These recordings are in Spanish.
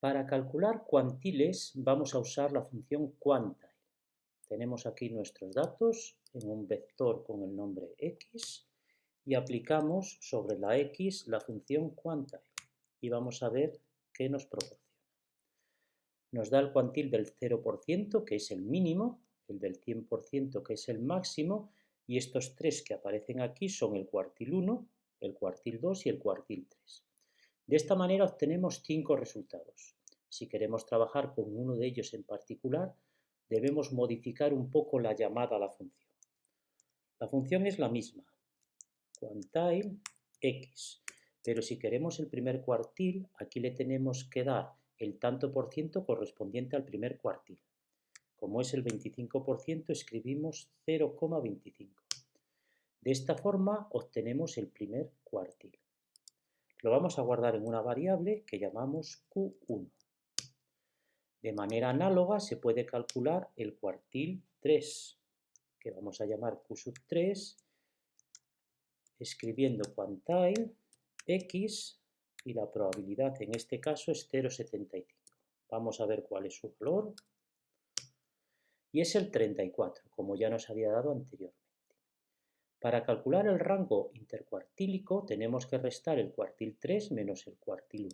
Para calcular cuantiles vamos a usar la función quantile. Tenemos aquí nuestros datos en un vector con el nombre x y aplicamos sobre la x la función quantile y vamos a ver qué nos proporciona. Nos da el cuantil del 0%, que es el mínimo, el del 100%, que es el máximo, y estos tres que aparecen aquí son el cuartil 1, el cuartil 2 y el cuartil 3. De esta manera obtenemos cinco resultados. Si queremos trabajar con uno de ellos en particular, debemos modificar un poco la llamada a la función. La función es la misma, quantile x, pero si queremos el primer cuartil, aquí le tenemos que dar el tanto por ciento correspondiente al primer cuartil. Como es el 25%, escribimos 0,25. De esta forma obtenemos el primer cuartil. Lo vamos a guardar en una variable que llamamos Q1. De manera análoga se puede calcular el cuartil 3, que vamos a llamar Q3, escribiendo quantile x y la probabilidad en este caso es 0,75. Vamos a ver cuál es su valor. Y es el 34, como ya nos había dado anteriormente. Para calcular el rango intercuartílico tenemos que restar el cuartil 3 menos el cuartil 1.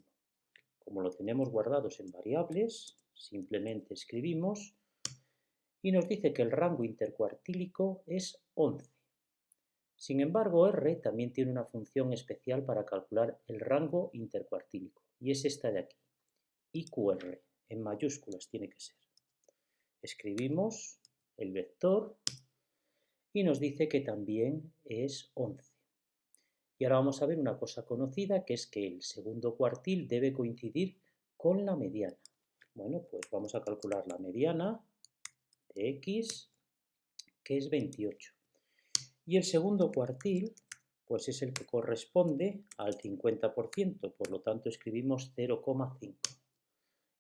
Como lo tenemos guardados en variables, simplemente escribimos y nos dice que el rango intercuartílico es 11. Sin embargo, R también tiene una función especial para calcular el rango intercuartílico, y es esta de aquí, IQR, en mayúsculas tiene que ser. Escribimos el vector y nos dice que también es 11. Y ahora vamos a ver una cosa conocida, que es que el segundo cuartil debe coincidir con la mediana. Bueno, pues vamos a calcular la mediana de x, que es 28. Y el segundo cuartil, pues es el que corresponde al 50%, por lo tanto escribimos 0,5.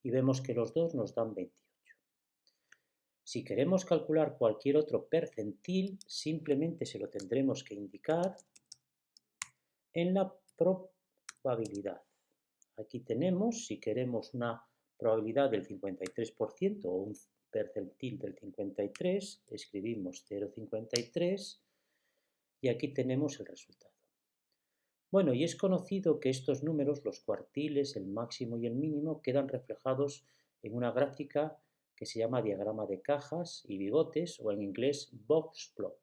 Y vemos que los dos nos dan 28. Si queremos calcular cualquier otro percentil, simplemente se lo tendremos que indicar en la probabilidad. Aquí tenemos, si queremos una probabilidad del 53% o un percentil del 53, escribimos 0,53 y aquí tenemos el resultado. Bueno, y es conocido que estos números, los cuartiles, el máximo y el mínimo, quedan reflejados en una gráfica que se llama diagrama de cajas y bigotes o en inglés box plot.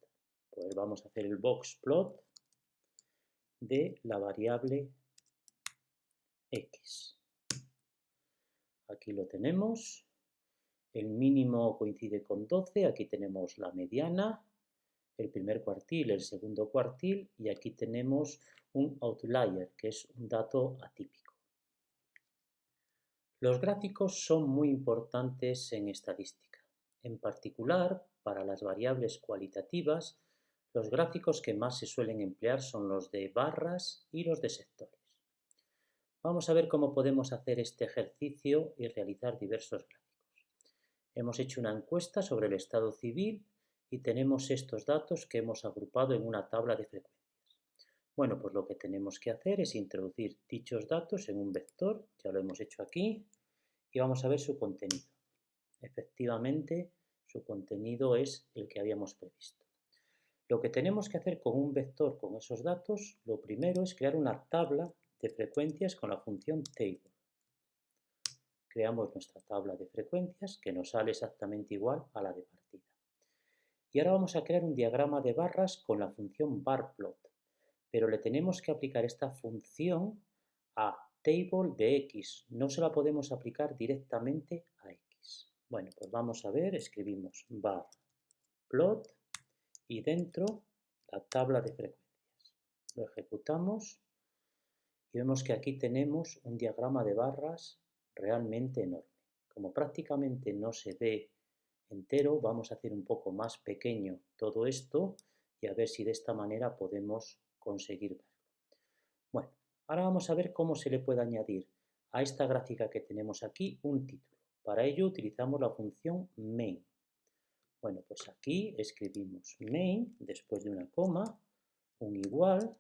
Pues vamos a hacer el box plot de la variable x. Aquí lo tenemos. El mínimo coincide con 12, aquí tenemos la mediana, el primer cuartil, el segundo cuartil y aquí tenemos un outlier, que es un dato atípico. Los gráficos son muy importantes en estadística. En particular, para las variables cualitativas, los gráficos que más se suelen emplear son los de barras y los de sectores. Vamos a ver cómo podemos hacer este ejercicio y realizar diversos gráficos. Hemos hecho una encuesta sobre el estado civil y tenemos estos datos que hemos agrupado en una tabla de frecuencias. Bueno, pues lo que tenemos que hacer es introducir dichos datos en un vector, ya lo hemos hecho aquí, y vamos a ver su contenido. Efectivamente, su contenido es el que habíamos previsto. Lo que tenemos que hacer con un vector con esos datos, lo primero es crear una tabla de frecuencias con la función table. Creamos nuestra tabla de frecuencias que nos sale exactamente igual a la de partida. Y ahora vamos a crear un diagrama de barras con la función barplot, pero le tenemos que aplicar esta función a table de x. No se la podemos aplicar directamente a x. Bueno, pues vamos a ver, escribimos bar plot y dentro la tabla de frecuencias. Lo ejecutamos y vemos que aquí tenemos un diagrama de barras realmente enorme. Como prácticamente no se ve entero, vamos a hacer un poco más pequeño todo esto y a ver si de esta manera podemos conseguir verlo. Ahora vamos a ver cómo se le puede añadir a esta gráfica que tenemos aquí un título. Para ello utilizamos la función main. Bueno, pues aquí escribimos main después de una coma, un igual,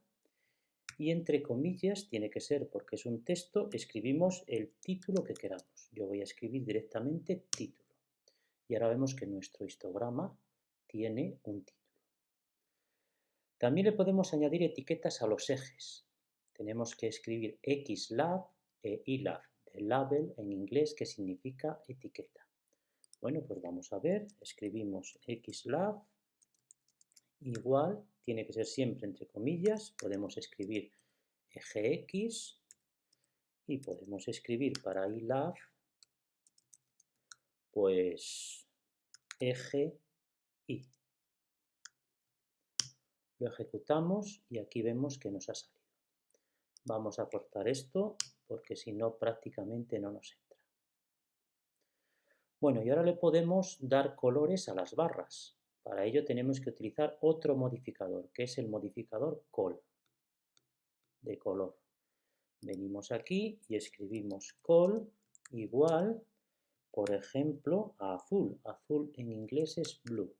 y entre comillas tiene que ser, porque es un texto, escribimos el título que queramos. Yo voy a escribir directamente título. Y ahora vemos que nuestro histograma tiene un título. También le podemos añadir etiquetas a los ejes. Tenemos que escribir xlab e ilab, de label en inglés que significa etiqueta. Bueno, pues vamos a ver, escribimos xlab igual, tiene que ser siempre entre comillas, podemos escribir eje x y podemos escribir para ilab pues eje y. Lo ejecutamos y aquí vemos que nos ha salido. Vamos a cortar esto porque si no prácticamente no nos entra. Bueno, y ahora le podemos dar colores a las barras. Para ello tenemos que utilizar otro modificador, que es el modificador col, de color. Venimos aquí y escribimos col igual, por ejemplo, a azul. Azul en inglés es blue.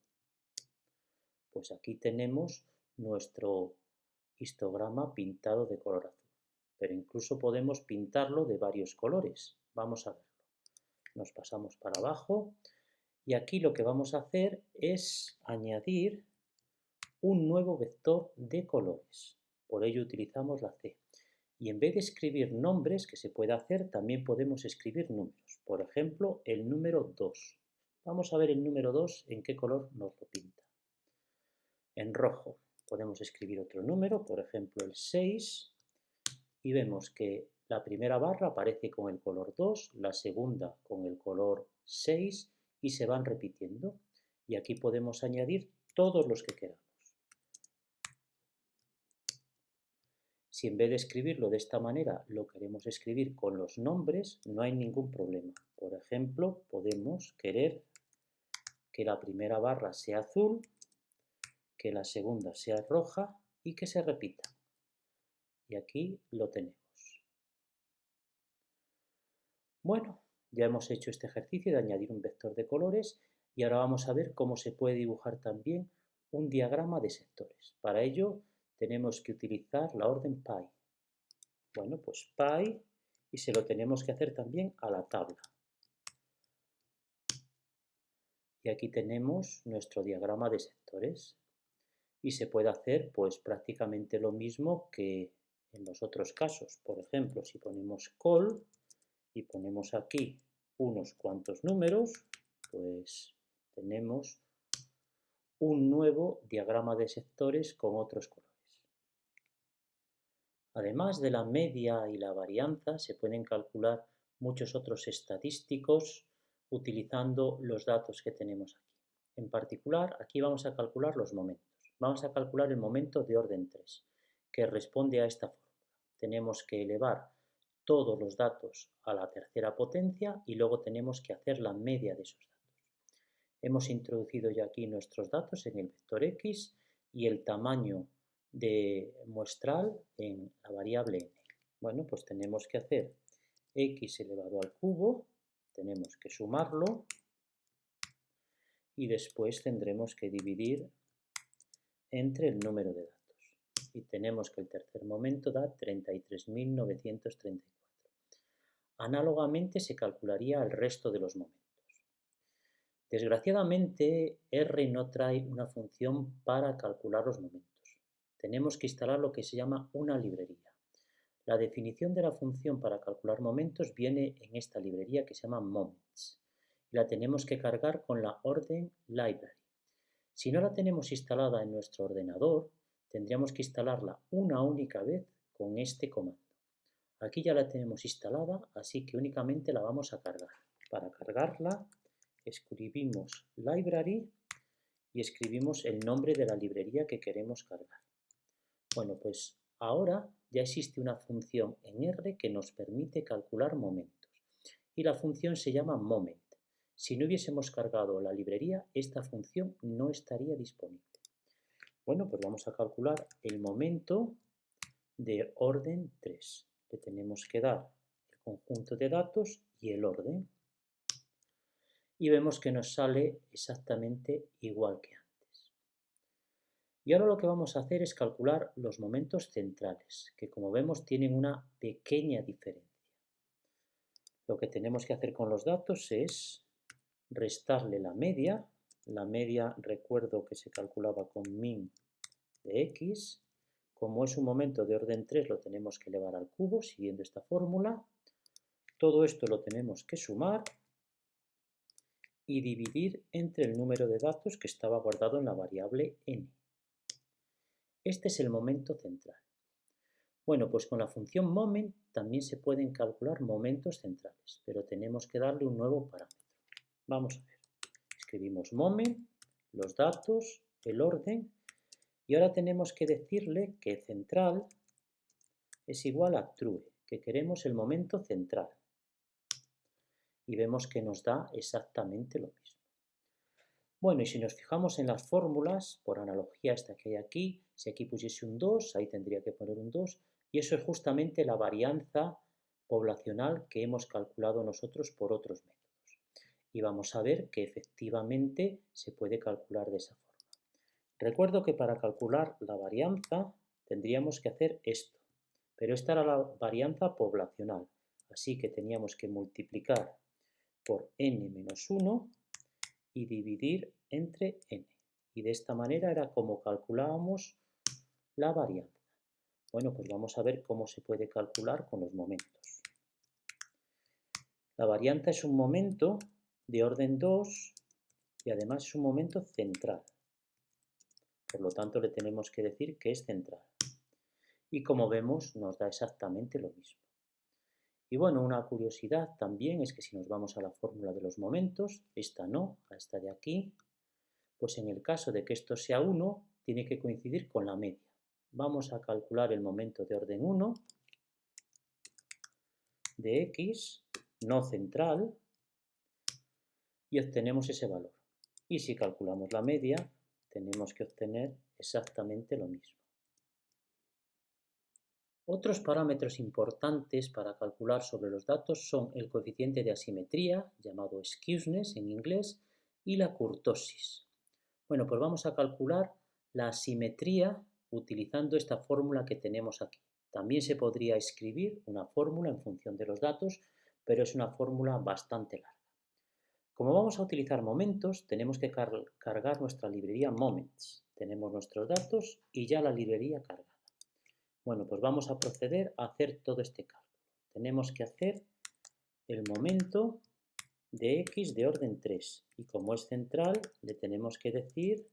Pues aquí tenemos nuestro histograma pintado de color azul. Pero incluso podemos pintarlo de varios colores. Vamos a verlo. Nos pasamos para abajo y aquí lo que vamos a hacer es añadir un nuevo vector de colores. Por ello utilizamos la C. Y en vez de escribir nombres, que se puede hacer, también podemos escribir números. Por ejemplo, el número 2. Vamos a ver el número 2 en qué color nos lo pinta en rojo. Podemos escribir otro número, por ejemplo el 6, y vemos que la primera barra aparece con el color 2, la segunda con el color 6 y se van repitiendo. Y aquí podemos añadir todos los que queramos. Si en vez de escribirlo de esta manera lo queremos escribir con los nombres, no hay ningún problema. Por ejemplo, podemos querer que la primera barra sea azul que la segunda sea roja y que se repita. Y aquí lo tenemos. Bueno, ya hemos hecho este ejercicio de añadir un vector de colores y ahora vamos a ver cómo se puede dibujar también un diagrama de sectores. Para ello tenemos que utilizar la orden pi. Bueno, pues pi y se lo tenemos que hacer también a la tabla. Y aquí tenemos nuestro diagrama de sectores y se puede hacer pues prácticamente lo mismo que en los otros casos. Por ejemplo, si ponemos col y ponemos aquí unos cuantos números, pues tenemos un nuevo diagrama de sectores con otros colores. Además de la media y la varianza, se pueden calcular muchos otros estadísticos utilizando los datos que tenemos aquí. En particular, aquí vamos a calcular los momentos. Vamos a calcular el momento de orden 3, que responde a esta fórmula. Tenemos que elevar todos los datos a la tercera potencia y luego tenemos que hacer la media de esos datos. Hemos introducido ya aquí nuestros datos en el vector x y el tamaño de muestral en la variable n. Bueno, pues tenemos que hacer x elevado al cubo, tenemos que sumarlo y después tendremos que dividir entre el número de datos. Y tenemos que el tercer momento da 33.934. Análogamente se calcularía el resto de los momentos. Desgraciadamente, R no trae una función para calcular los momentos. Tenemos que instalar lo que se llama una librería. La definición de la función para calcular momentos viene en esta librería que se llama moments. La tenemos que cargar con la orden library. Si no la tenemos instalada en nuestro ordenador, tendríamos que instalarla una única vez con este comando. Aquí ya la tenemos instalada, así que únicamente la vamos a cargar. Para cargarla, escribimos library y escribimos el nombre de la librería que queremos cargar. Bueno, pues ahora ya existe una función en R que nos permite calcular momentos. Y la función se llama moment. Si no hubiésemos cargado la librería, esta función no estaría disponible. Bueno, pues vamos a calcular el momento de orden 3. Le tenemos que dar el conjunto de datos y el orden. Y vemos que nos sale exactamente igual que antes. Y ahora lo que vamos a hacer es calcular los momentos centrales, que como vemos tienen una pequeña diferencia. Lo que tenemos que hacer con los datos es restarle la media. La media recuerdo que se calculaba con min de x. Como es un momento de orden 3 lo tenemos que elevar al cubo siguiendo esta fórmula. Todo esto lo tenemos que sumar y dividir entre el número de datos que estaba guardado en la variable n. Este es el momento central. Bueno, pues con la función moment también se pueden calcular momentos centrales, pero tenemos que darle un nuevo parámetro. Vamos a ver. Escribimos moment, los datos, el orden, y ahora tenemos que decirle que central es igual a true, que queremos el momento central. Y vemos que nos da exactamente lo mismo. Bueno, y si nos fijamos en las fórmulas, por analogía esta que hay aquí, si aquí pusiese un 2, ahí tendría que poner un 2, y eso es justamente la varianza poblacional que hemos calculado nosotros por otros métodos. Y vamos a ver que efectivamente se puede calcular de esa forma. Recuerdo que para calcular la varianza tendríamos que hacer esto, pero esta era la varianza poblacional, así que teníamos que multiplicar por n menos 1 y dividir entre n. Y de esta manera era como calculábamos la varianza. Bueno, pues vamos a ver cómo se puede calcular con los momentos. La varianza es un momento de orden 2 y además es un momento central. Por lo tanto, le tenemos que decir que es central. Y como vemos, nos da exactamente lo mismo. Y bueno, una curiosidad también es que si nos vamos a la fórmula de los momentos, esta no, a esta de aquí, pues en el caso de que esto sea 1, tiene que coincidir con la media. Vamos a calcular el momento de orden 1 de x, no central, y obtenemos ese valor. Y si calculamos la media, tenemos que obtener exactamente lo mismo. Otros parámetros importantes para calcular sobre los datos son el coeficiente de asimetría, llamado skewness en inglés, y la kurtosis. Bueno, pues vamos a calcular la asimetría utilizando esta fórmula que tenemos aquí. También se podría escribir una fórmula en función de los datos, pero es una fórmula bastante larga. Como vamos a utilizar momentos, tenemos que cargar nuestra librería Moments. Tenemos nuestros datos y ya la librería cargada. Bueno, pues vamos a proceder a hacer todo este cálculo. Tenemos que hacer el momento de x de orden 3 y como es central le tenemos que decir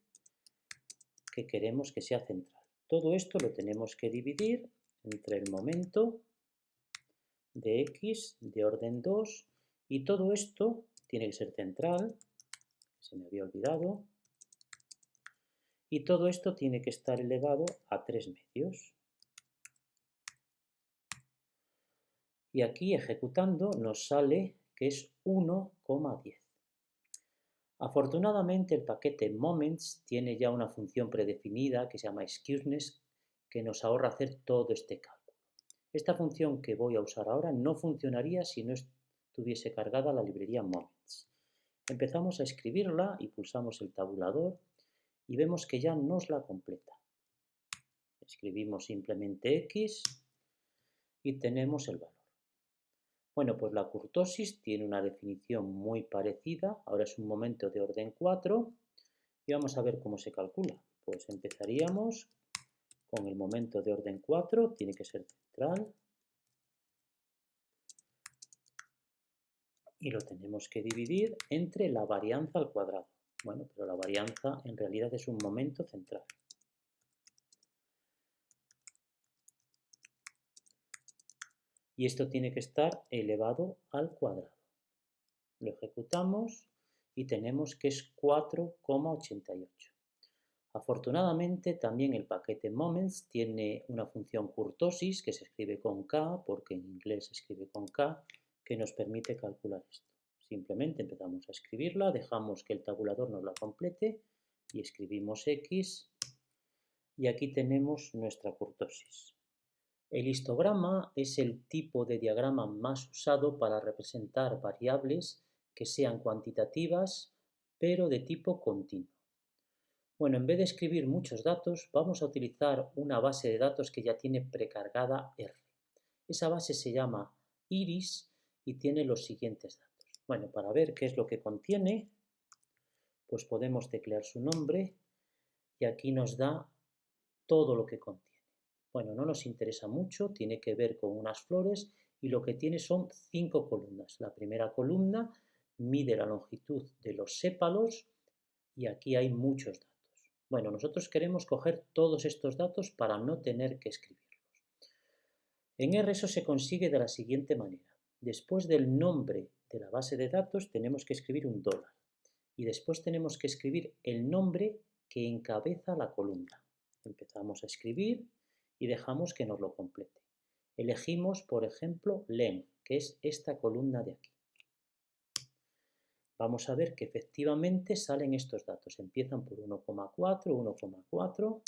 que queremos que sea central. Todo esto lo tenemos que dividir entre el momento de x de orden 2 y todo esto tiene que ser central, se me había olvidado, y todo esto tiene que estar elevado a 3 medios. y aquí ejecutando nos sale que es 1,10. Afortunadamente el paquete Moments tiene ya una función predefinida que se llama Excuseness que nos ahorra hacer todo este cálculo. Esta función que voy a usar ahora no funcionaría si no estuviese cargada la librería Moments. Empezamos a escribirla y pulsamos el tabulador y vemos que ya nos la completa. Escribimos simplemente X y tenemos el valor. Bueno, pues la curtosis tiene una definición muy parecida. Ahora es un momento de orden 4 y vamos a ver cómo se calcula. Pues empezaríamos con el momento de orden 4, tiene que ser central. Y lo tenemos que dividir entre la varianza al cuadrado. Bueno, pero la varianza en realidad es un momento central. y esto tiene que estar elevado al cuadrado. Lo ejecutamos y tenemos que es 4,88. Afortunadamente también el paquete Moments tiene una función kurtosis que se escribe con K, porque en inglés se escribe con K, que nos permite calcular esto. Simplemente empezamos a escribirla, dejamos que el tabulador nos la complete y escribimos X y aquí tenemos nuestra kurtosis. El histograma es el tipo de diagrama más usado para representar variables que sean cuantitativas pero de tipo continuo. Bueno, en vez de escribir muchos datos, vamos a utilizar una base de datos que ya tiene precargada R. Esa base se llama iris y tiene los siguientes datos. Bueno, para ver qué es lo que contiene, pues podemos teclear su nombre y aquí nos da todo lo que contiene. Bueno, no nos interesa mucho, tiene que ver con unas flores y lo que tiene son cinco columnas. La primera columna mide la longitud de los sépalos y aquí hay muchos datos. Bueno, nosotros queremos coger todos estos datos para no tener que escribirlos. En R eso se consigue de la siguiente manera. Después del nombre de la base de datos tenemos que escribir un dólar y después tenemos que escribir el nombre que encabeza la columna. Empezamos a escribir y dejamos que nos lo complete. Elegimos, por ejemplo, len, que es esta columna de aquí. Vamos a ver que efectivamente salen estos datos. Empiezan por 1,4, 1,4.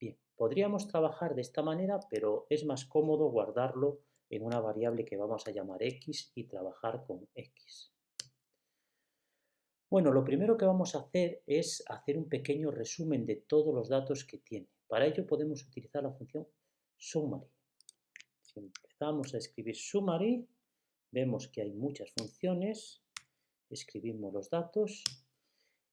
Bien, podríamos trabajar de esta manera, pero es más cómodo guardarlo en una variable que vamos a llamar x y trabajar con x. Bueno, lo primero que vamos a hacer es hacer un pequeño resumen de todos los datos que tiene. Para ello podemos utilizar la función summary. Si empezamos a escribir summary, vemos que hay muchas funciones escribimos los datos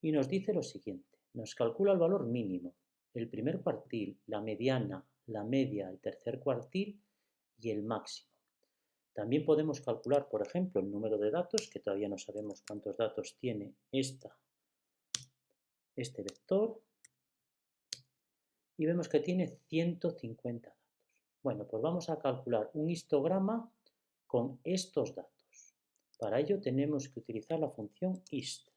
y nos dice lo siguiente. Nos calcula el valor mínimo, el primer cuartil, la mediana, la media, el tercer cuartil y el máximo. También podemos calcular, por ejemplo, el número de datos, que todavía no sabemos cuántos datos tiene esta, este vector, y vemos que tiene 150 datos. Bueno, pues vamos a calcular un histograma con estos datos. Para ello tenemos que utilizar la función ist.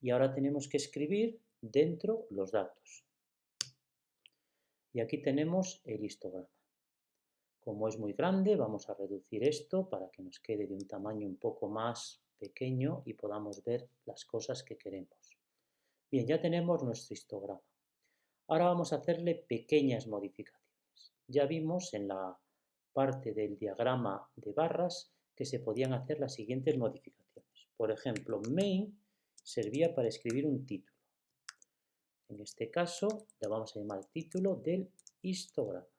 Y ahora tenemos que escribir dentro los datos. Y aquí tenemos el histograma. Como es muy grande, vamos a reducir esto para que nos quede de un tamaño un poco más pequeño y podamos ver las cosas que queremos. Bien, ya tenemos nuestro histograma. Ahora vamos a hacerle pequeñas modificaciones. Ya vimos en la parte del diagrama de barras que se podían hacer las siguientes modificaciones. Por ejemplo, main servía para escribir un título. En este caso le vamos a llamar título del histograma.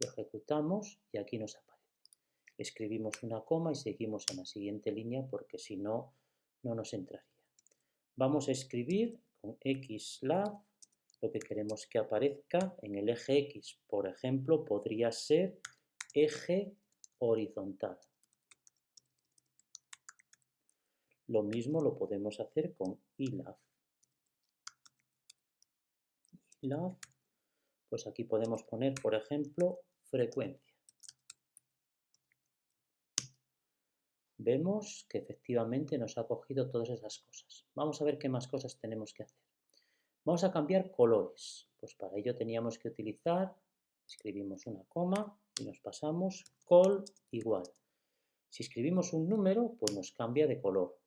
Lo ejecutamos y aquí nos aparece. Escribimos una coma y seguimos en la siguiente línea porque si no, no nos entraría. Vamos a escribir con xlab lo que queremos que aparezca en el eje X. Por ejemplo, podría ser eje horizontal. Lo mismo lo podemos hacer con ILAF. ILAF, pues aquí podemos poner, por ejemplo, frecuencia. Vemos que efectivamente nos ha cogido todas esas cosas. Vamos a ver qué más cosas tenemos que hacer. Vamos a cambiar colores. Pues para ello teníamos que utilizar, escribimos una coma, y nos pasamos col igual. Si escribimos un número, pues nos cambia de color.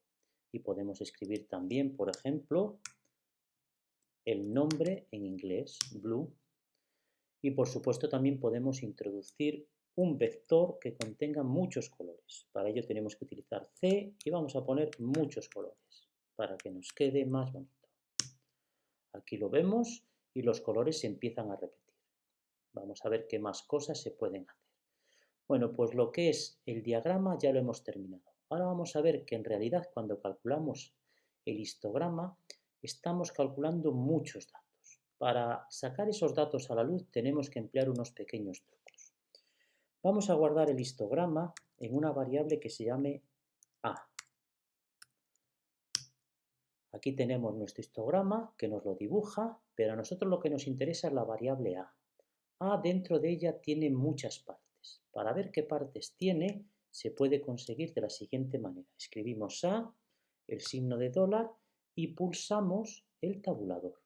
Y podemos escribir también, por ejemplo, el nombre en inglés, blue. Y por supuesto también podemos introducir un vector que contenga muchos colores. Para ello tenemos que utilizar C y vamos a poner muchos colores para que nos quede más bonito. Aquí lo vemos y los colores se empiezan a repetir. Vamos a ver qué más cosas se pueden hacer. Bueno, pues lo que es el diagrama ya lo hemos terminado. Ahora vamos a ver que en realidad cuando calculamos el histograma estamos calculando muchos datos. Para sacar esos datos a la luz tenemos que emplear unos pequeños trucos. Vamos a guardar el histograma en una variable que se llame A. Aquí tenemos nuestro histograma que nos lo dibuja, pero a nosotros lo que nos interesa es la variable A. A dentro de ella tiene muchas partes. Para ver qué partes tiene, se puede conseguir de la siguiente manera. Escribimos A, el signo de dólar y pulsamos el tabulador.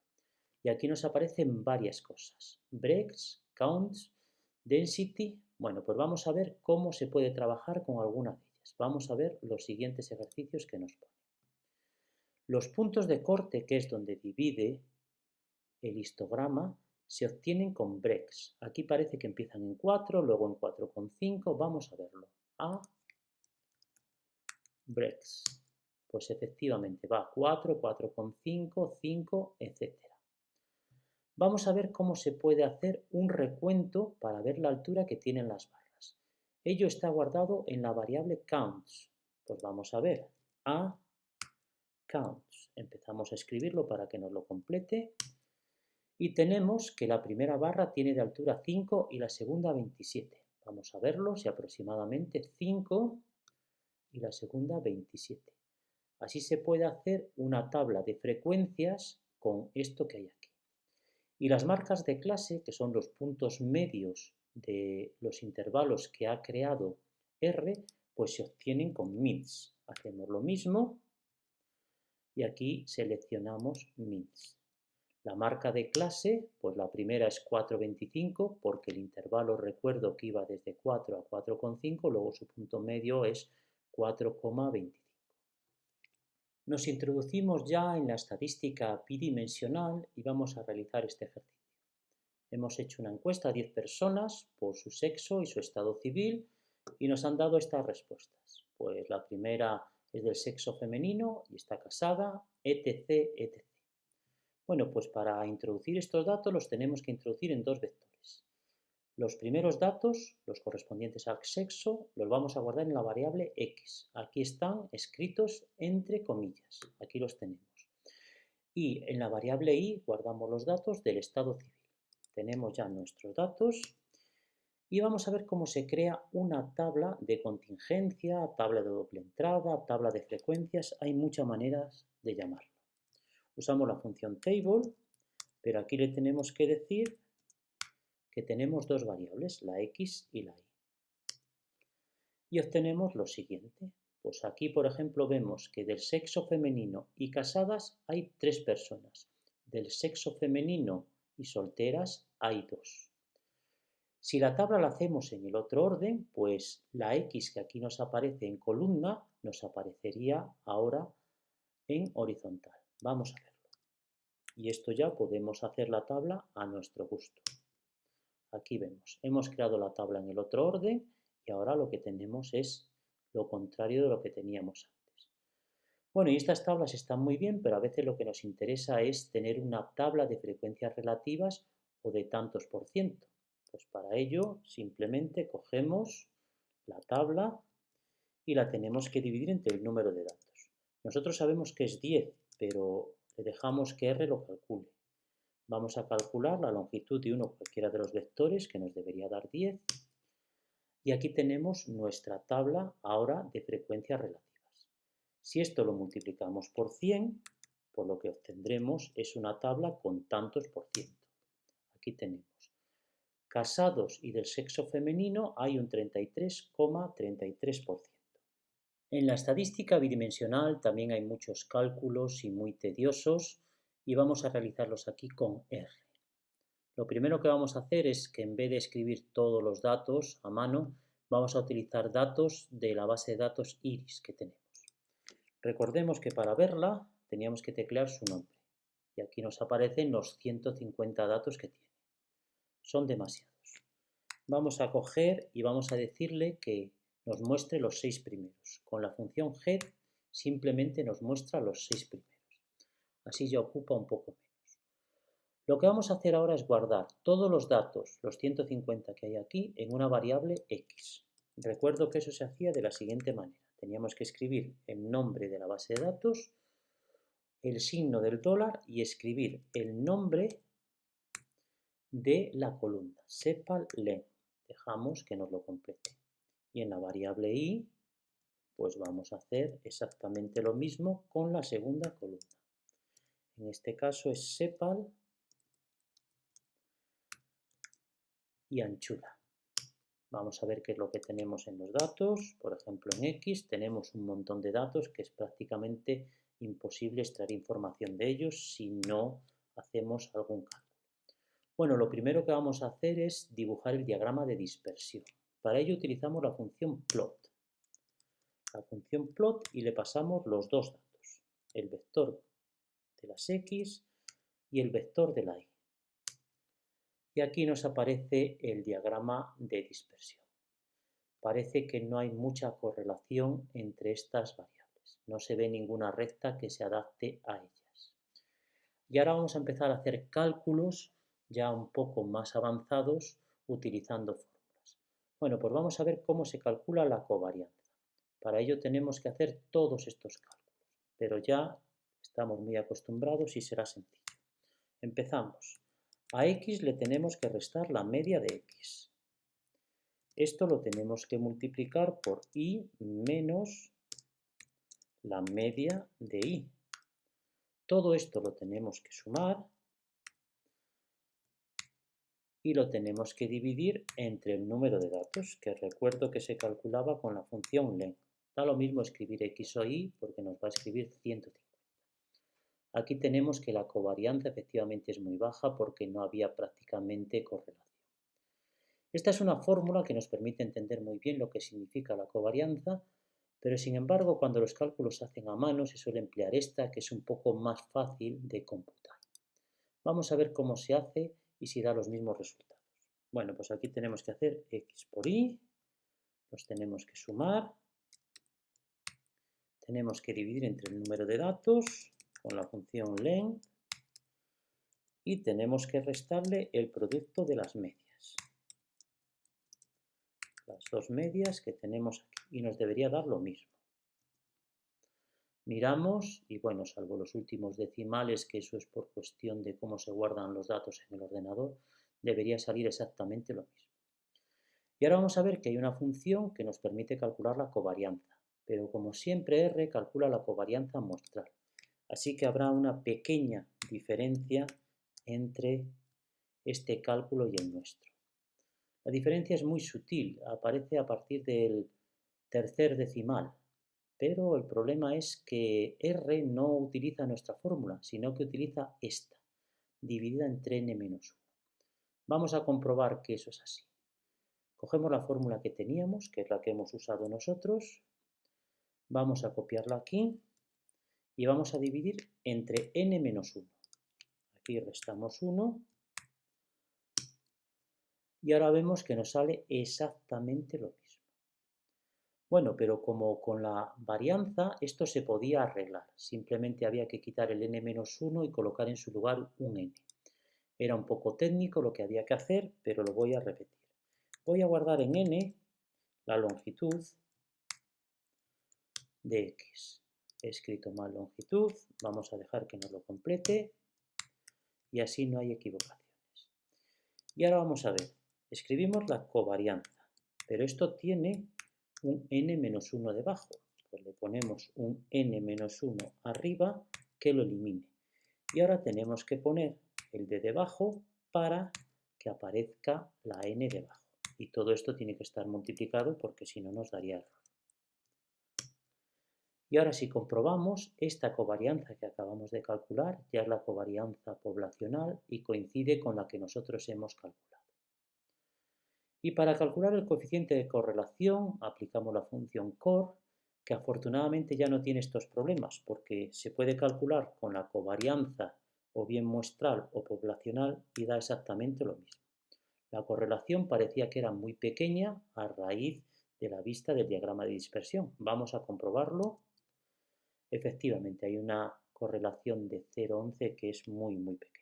Y aquí nos aparecen varias cosas. Breaks, counts, density. Bueno, pues vamos a ver cómo se puede trabajar con alguna de ellas. Vamos a ver los siguientes ejercicios que nos pone. Los puntos de corte, que es donde divide el histograma, se obtienen con breaks. Aquí parece que empiezan en 4, luego en 4,5. Vamos a verlo. A breaks. Pues efectivamente va 4, 4,5, 5, etc. Vamos a ver cómo se puede hacer un recuento para ver la altura que tienen las barras. Ello está guardado en la variable counts. Pues vamos a ver. A counts. Empezamos a escribirlo para que nos lo complete. Y tenemos que la primera barra tiene de altura 5 y la segunda 27. Vamos a verlo, si aproximadamente 5 y la segunda 27. Así se puede hacer una tabla de frecuencias con esto que hay aquí. Y las marcas de clase, que son los puntos medios de los intervalos que ha creado R, pues se obtienen con mins. Hacemos lo mismo y aquí seleccionamos mins. La marca de clase, pues la primera es 4,25 porque el intervalo recuerdo que iba desde 4 a 4,5, luego su punto medio es 4,25. Nos introducimos ya en la estadística bidimensional y vamos a realizar este ejercicio. Hemos hecho una encuesta a 10 personas por su sexo y su estado civil y nos han dado estas respuestas. Pues la primera es del sexo femenino y está casada, etc, etc. Bueno, pues para introducir estos datos los tenemos que introducir en dos vectores. Los primeros datos, los correspondientes al sexo, los vamos a guardar en la variable x. Aquí están escritos entre comillas. Aquí los tenemos. Y en la variable y guardamos los datos del estado civil. Tenemos ya nuestros datos y vamos a ver cómo se crea una tabla de contingencia, tabla de doble entrada, tabla de frecuencias. Hay muchas maneras de llamarlo. Usamos la función table, pero aquí le tenemos que decir que tenemos dos variables, la x y la y. Y obtenemos lo siguiente. Pues aquí, por ejemplo, vemos que del sexo femenino y casadas hay tres personas. Del sexo femenino y solteras hay dos. Si la tabla la hacemos en el otro orden, pues la X que aquí nos aparece en columna nos aparecería ahora en horizontal. Vamos a verlo. Y esto ya podemos hacer la tabla a nuestro gusto. Aquí vemos, hemos creado la tabla en el otro orden y ahora lo que tenemos es lo contrario de lo que teníamos antes. Bueno, y estas tablas están muy bien, pero a veces lo que nos interesa es tener una tabla de frecuencias relativas o de tantos por ciento. Pues para ello simplemente cogemos la tabla y la tenemos que dividir entre el número de datos. Nosotros sabemos que es 10, pero le dejamos que R lo calcule. Vamos a calcular la longitud de uno cualquiera de los vectores, que nos debería dar 10. Y aquí tenemos nuestra tabla ahora de frecuencias relativas. Si esto lo multiplicamos por 100, pues lo que obtendremos es una tabla con tantos por ciento. Aquí tenemos casados y del sexo femenino hay un 33,33%. En la estadística bidimensional también hay muchos cálculos y muy tediosos y vamos a realizarlos aquí con R. Lo primero que vamos a hacer es que en vez de escribir todos los datos a mano, vamos a utilizar datos de la base de datos IRIS que tenemos. Recordemos que para verla teníamos que teclear su nombre y aquí nos aparecen los 150 datos que tiene son demasiados. Vamos a coger y vamos a decirle que nos muestre los seis primeros. Con la función head simplemente nos muestra los seis primeros. Así ya ocupa un poco menos. Lo que vamos a hacer ahora es guardar todos los datos, los 150 que hay aquí, en una variable x. Recuerdo que eso se hacía de la siguiente manera. Teníamos que escribir el nombre de la base de datos, el signo del dólar y escribir el nombre de la columna, sepal len. Dejamos que nos lo complete. Y en la variable i, pues vamos a hacer exactamente lo mismo con la segunda columna. En este caso es sepal y anchura. Vamos a ver qué es lo que tenemos en los datos. Por ejemplo, en X tenemos un montón de datos que es prácticamente imposible extraer información de ellos si no hacemos algún cambio. Bueno, lo primero que vamos a hacer es dibujar el diagrama de dispersión. Para ello utilizamos la función plot. La función plot y le pasamos los dos datos, el vector de las x y el vector de la y. Y aquí nos aparece el diagrama de dispersión. Parece que no hay mucha correlación entre estas variables. no se ve ninguna recta que se adapte a ellas. Y ahora vamos a empezar a hacer cálculos ya un poco más avanzados utilizando fórmulas. Bueno, pues vamos a ver cómo se calcula la covarianza. Para ello tenemos que hacer todos estos cálculos, pero ya estamos muy acostumbrados y será sencillo. Empezamos. A x le tenemos que restar la media de x. Esto lo tenemos que multiplicar por i menos la media de i. Todo esto lo tenemos que sumar y lo tenemos que dividir entre el número de datos, que recuerdo que se calculaba con la función len. Da lo mismo escribir x o y porque nos va a escribir 150. Aquí tenemos que la covarianza efectivamente es muy baja porque no había prácticamente correlación. Esta es una fórmula que nos permite entender muy bien lo que significa la covarianza, pero sin embargo cuando los cálculos se hacen a mano se suele emplear esta que es un poco más fácil de computar. Vamos a ver cómo se hace y si da los mismos resultados. Bueno, pues aquí tenemos que hacer x por y, los tenemos que sumar, tenemos que dividir entre el número de datos con la función len y tenemos que restarle el producto de las medias. Las dos medias que tenemos aquí y nos debería dar lo mismo. Miramos y bueno, salvo los últimos decimales, que eso es por cuestión de cómo se guardan los datos en el ordenador, debería salir exactamente lo mismo. Y ahora vamos a ver que hay una función que nos permite calcular la covarianza, pero como siempre R calcula la covarianza muestral. Así que habrá una pequeña diferencia entre este cálculo y el nuestro. La diferencia es muy sutil, aparece a partir del tercer decimal, pero el problema es que R no utiliza nuestra fórmula, sino que utiliza esta, dividida entre n-1. Vamos a comprobar que eso es así. Cogemos la fórmula que teníamos, que es la que hemos usado nosotros, vamos a copiarla aquí y vamos a dividir entre n-1. Aquí restamos 1 y ahora vemos que nos sale exactamente lo mismo. Bueno, pero como con la varianza esto se podía arreglar, simplemente había que quitar el n-1 y colocar en su lugar un n. Era un poco técnico lo que había que hacer, pero lo voy a repetir. Voy a guardar en n la longitud de x. Escrito mal longitud, vamos a dejar que nos lo complete y así no hay equivocaciones. Y ahora vamos a ver, escribimos la covarianza, pero esto tiene un n-1 debajo. Pues le ponemos un n-1 arriba que lo elimine. Y ahora tenemos que poner el de debajo para que aparezca la n debajo. Y todo esto tiene que estar multiplicado porque si no nos daría error. Y ahora si comprobamos, esta covarianza que acabamos de calcular ya es la covarianza poblacional y coincide con la que nosotros hemos calculado. Y para calcular el coeficiente de correlación aplicamos la función core, que afortunadamente ya no tiene estos problemas, porque se puede calcular con la covarianza o bien muestral o poblacional y da exactamente lo mismo. La correlación parecía que era muy pequeña a raíz de la vista del diagrama de dispersión. Vamos a comprobarlo. Efectivamente, hay una correlación de 0,11 que es muy, muy pequeña.